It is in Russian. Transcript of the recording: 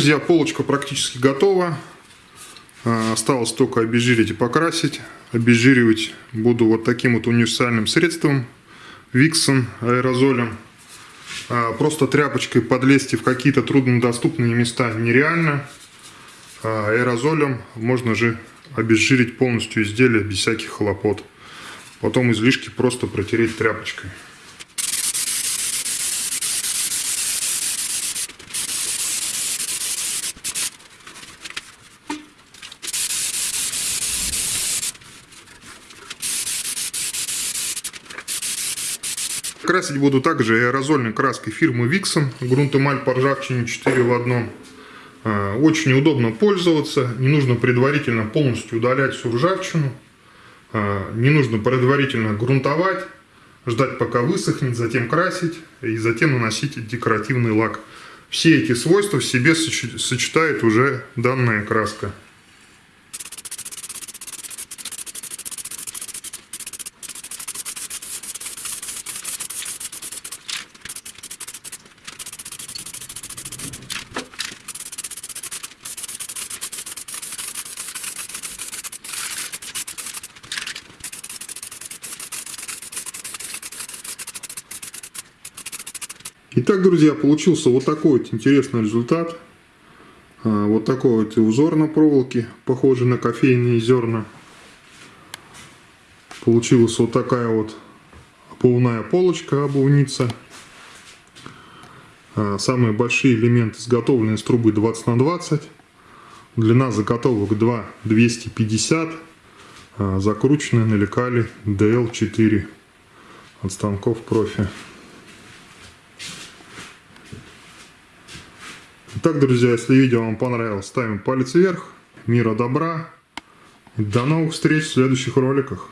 Друзья, полочка практически готова. А, Осталось только обезжирить и покрасить. Обезжиривать буду вот таким вот универсальным средством. Виксон аэрозолем. А, Просто тряпочкой подлезть в какие-то труднодоступные места нереально. А Аэрозолем можно же обезжирить полностью изделие без всяких хлопот. Потом излишки просто протереть тряпочкой. Красить буду также аэрозольной краской фирмы Vixen. Грунтемаль по ржавчине 4 в одном. А, очень удобно пользоваться. Не нужно предварительно полностью удалять всю ржавчину. А, не нужно предварительно грунтовать. Ждать пока высохнет, затем красить и затем наносить декоративный лак. Все эти свойства в себе сочетает уже данная краска. Итак, друзья, получился вот такой вот интересный результат. А, вот такой вот узор на проволоке, похожий на кофейные зерна. Получилась вот такая вот обувная полочка, обувница. А, самые большие элементы изготовлены из трубы 20 на 20. Длина заготовок 2 250. А, закручены на лекале DL4 от станков профи. Так, друзья, если видео вам понравилось, ставим палец вверх. Мира добра. До новых встреч в следующих роликах.